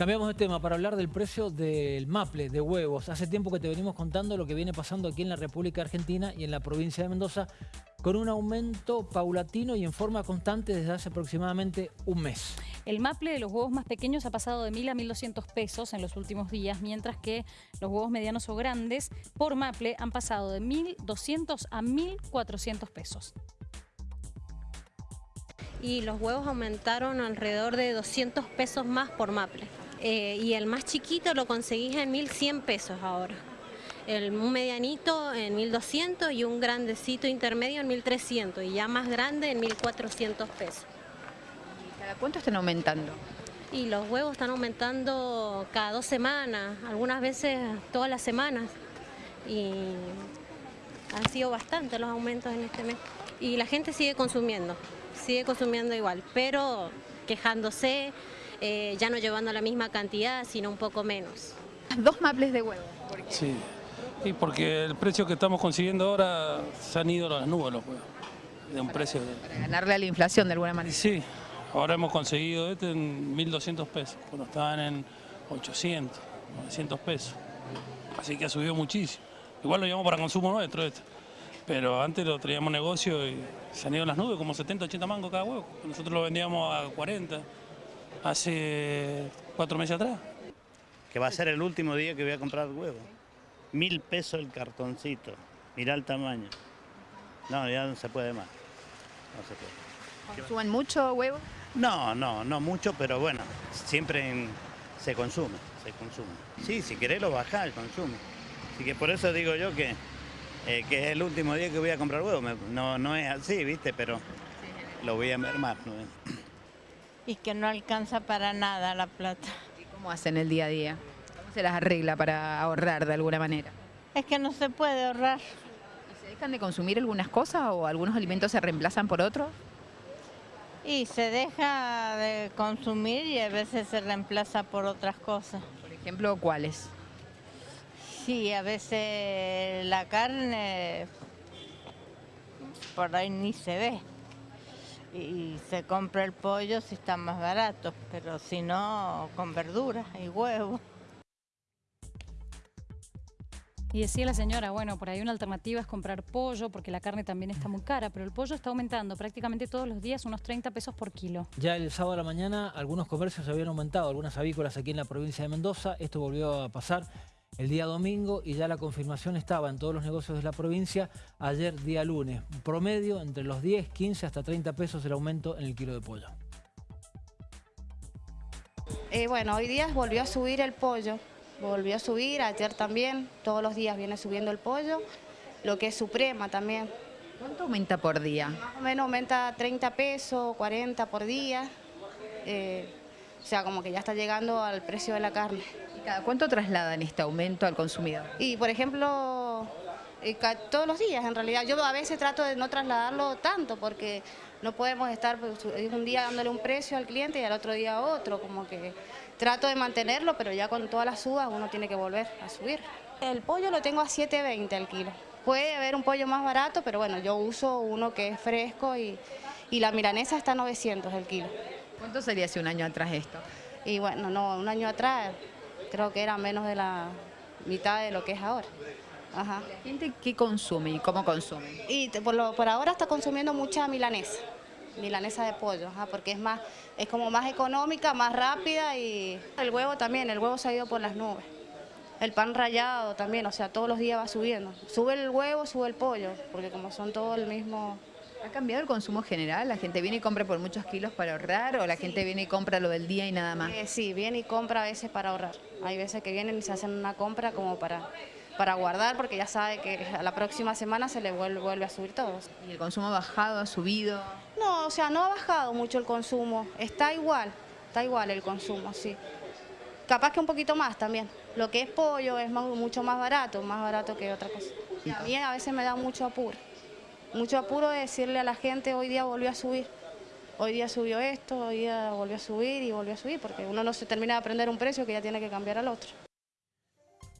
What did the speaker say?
Cambiamos de tema para hablar del precio del maple de huevos. Hace tiempo que te venimos contando lo que viene pasando aquí en la República Argentina y en la provincia de Mendoza con un aumento paulatino y en forma constante desde hace aproximadamente un mes. El maple de los huevos más pequeños ha pasado de 1.000 a 1.200 pesos en los últimos días, mientras que los huevos medianos o grandes por maple han pasado de 1.200 a 1.400 pesos. Y los huevos aumentaron alrededor de 200 pesos más por maple. Eh, y el más chiquito lo conseguís en 1.100 pesos ahora. El, un medianito en 1.200 y un grandecito intermedio en 1.300 y ya más grande en 1.400 pesos. ¿Y cada cuánto están aumentando? Y los huevos están aumentando cada dos semanas, algunas veces todas las semanas. Y han sido bastantes los aumentos en este mes. Y la gente sigue consumiendo, sigue consumiendo igual, pero quejándose, eh, ya no llevando la misma cantidad, sino un poco menos. Dos maples de huevo. Sí, y porque el precio que estamos consiguiendo ahora se han ido a las nubes los huevos, de un precio de... Para ganarle a la inflación de alguna manera. Sí, ahora hemos conseguido este en 1.200 pesos, cuando estaban en 800, 900 pesos. Así que ha subido muchísimo. Igual lo llevamos para consumo nuestro este. Pero antes lo traíamos negocio y se han ido a las nubes, como 70, 80 mangos cada huevo. Nosotros lo vendíamos a 40 hace cuatro meses atrás. Que va a ser el último día que voy a comprar huevo. Mil pesos el cartoncito. Mirá el tamaño. No, ya no se puede más. No se puede. ¿Consumen mucho huevo? No, no, no mucho, pero bueno, siempre en- se consume, se consume. Sí, si querés lo bajás el consumo. Así que por eso digo yo que, eh, que es el último día que voy a comprar huevo. Me- No, no es así, ¿viste? Pero lo voy a mermar. ¿no? Y que no alcanza para nada la plata. ¿Y cómo hacen el día a día? ¿Cómo se las arregla para ahorrar de alguna manera? Es que no se puede ahorrar. ¿Y se dejan de consumir algunas cosas o algunos alimentos se reemplazan por otros? Y se deja de consumir y a veces se reemplaza por otras cosas. Por ejemplo, ¿cuáles? Sí, a veces la carne por ahí ni se ve. Y se compra el pollo si está más barato, pero si no, con verduras y huevos. Y decía la señora, bueno, por ahí una alternativa es comprar pollo, porque la carne también está muy cara, pero el pollo está aumentando prácticamente todos los días unos 30 pesos por kilo. Ya el sábado a la mañana algunos comercios habían aumentado, algunas avícolas aquí en la provincia de Mendoza. Esto volvió a pasar el día domingo y ya la confirmación estaba en todos los negocios de la provincia ayer día lunes. Promedio entre los 10, 15 hasta 30 pesos el aumento en el kilo de pollo. Eh, bueno, hoy día volvió a subir el pollo, volvió a subir, ayer también, todos los días viene subiendo el pollo, lo que es suprema también. ¿Cuánto aumenta por día? Más o menos aumenta 30 pesos, 40 por día, eh, o sea, como que ya está llegando al precio de la carne. ¿Y cada cuánto trasladan este aumento al consumidor? Y por ejemplo, eh, todos los días en realidad, yo a veces trato de no trasladarlo tanto porque no podemos estar pues, un día dándole un precio al cliente y al otro día otro, como que trato de mantenerlo, pero ya con todas las subas uno tiene que volver a subir. El pollo lo tengo a 7.20 al kilo. Puede haber un pollo más barato, pero bueno, yo uso uno que es fresco y, y la milanesa está a 900 el kilo. ¿Cuánto sería hace un año atrás esto? Y bueno, no, un año atrás creo que era menos de la mitad de lo que es ahora. Ajá. ¿La gente qué consume y cómo consume? Y por, lo- por ahora está consumiendo mucha milanesa, milanesa de pollo, ajá, porque es más, es como más económica, más rápida y el huevo también, el huevo se ha ido por las nubes. El pan rallado también, o sea, todos los días va subiendo. Sube el huevo, sube el pollo, porque como son todos el mismo... ¿Ha cambiado el consumo general? ¿La gente viene y compra por muchos kilos para ahorrar o la gente viene y compra lo del día y nada más? Eh, sí, viene y compra a veces para ahorrar. Hay veces que vienen y se hacen una compra como para, para guardar, porque ya sabe que a la próxima semana se le vuelve, vuelve a subir todo. ¿Y el consumo ha bajado, ha subido? No, o sea, no ha bajado mucho el consumo, está igual, está igual el consumo, sí. Capaz que un poquito más también. Lo que es pollo es más- mucho más barato, más barato que otra cosa. Y a mí a veces me da mucho apuro, mucho apuro de decirle a la gente hoy día volvió a subir. Hoy día subió esto, hoy día volvió a subir y volvió a subir, porque uno no se termina de aprender un precio que ya tiene que cambiar al otro.